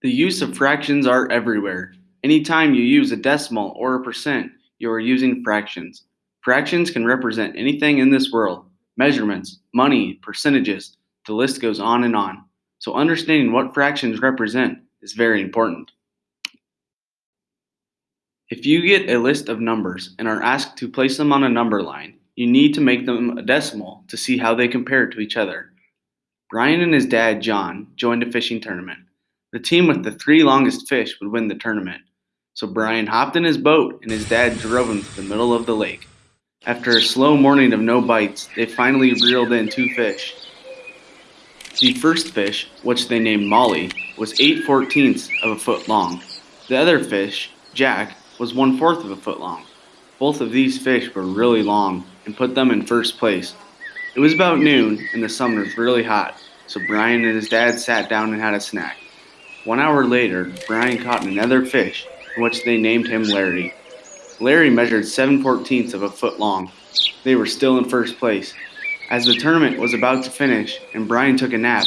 The use of fractions are everywhere. Anytime you use a decimal or a percent, you are using fractions. Fractions can represent anything in this world measurements, money, percentages, the list goes on and on. So, understanding what fractions represent is very important. If you get a list of numbers and are asked to place them on a number line, you need to make them a decimal to see how they compare to each other. Brian and his dad, John, joined a fishing tournament. The team with the three longest fish would win the tournament. So Brian hopped in his boat and his dad drove him to the middle of the lake. After a slow morning of no bites, they finally reeled in two fish. The first fish, which they named Molly, was 8 fourteenths of a foot long. The other fish, Jack, was one fourth of a foot long. Both of these fish were really long and put them in first place. It was about noon and the sun was really hot, so Brian and his dad sat down and had a snack. One hour later, Brian caught another fish, which they named him Larry. Larry measured 7 fourteenths of a foot long. They were still in first place. As the tournament was about to finish and Brian took a nap,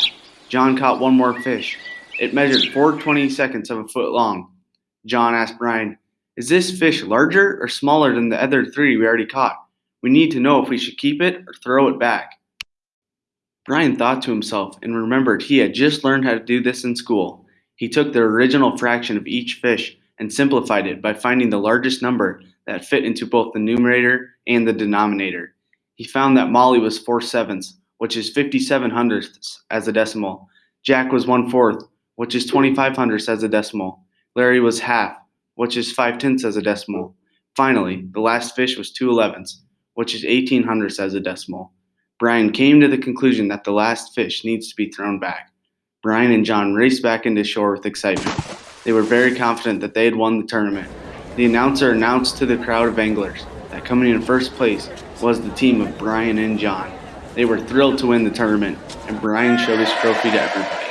John caught one more fish. It measured 4 20 seconds of a foot long. John asked Brian, Is this fish larger or smaller than the other three we already caught? We need to know if we should keep it or throw it back. Brian thought to himself and remembered he had just learned how to do this in school. He took the original fraction of each fish and simplified it by finding the largest number that fit into both the numerator and the denominator. He found that Molly was 4 sevenths, which is 57 hundredths as a decimal. Jack was 1 fourth, which is 25 hundredths as a decimal. Larry was half, which is 5 tenths as a decimal. Finally, the last fish was 2 elevenths, which is 18 hundredths as a decimal. Brian came to the conclusion that the last fish needs to be thrown back. Brian and John raced back into shore with excitement. They were very confident that they had won the tournament. The announcer announced to the crowd of anglers that coming in first place was the team of Brian and John. They were thrilled to win the tournament, and Brian showed his trophy to everybody.